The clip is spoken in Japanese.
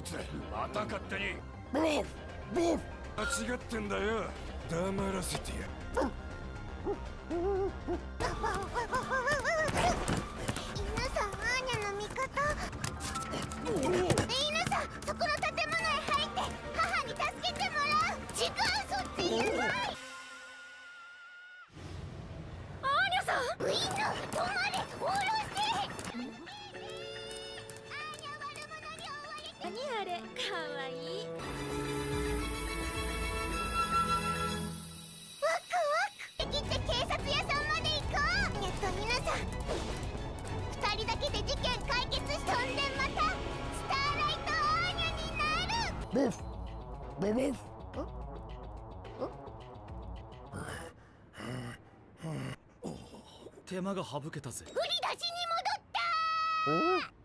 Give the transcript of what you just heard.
いつ。また勝手に。ーー間違ってんだよ。黙らせてや犬さんアーニャの味方。犬さんそこの建物へ入って母に助けてもらう。違うそっちへはい。アーニャさん！ウィンド止まれ下ろ何あれかわいい。ワクワク。できて警察屋さんまで行こう。えっと皆さん。二人だけで事件解決しとん？でまたスターライトアーニャになるブフブブフ手間が省けたぜ振り出しに戻った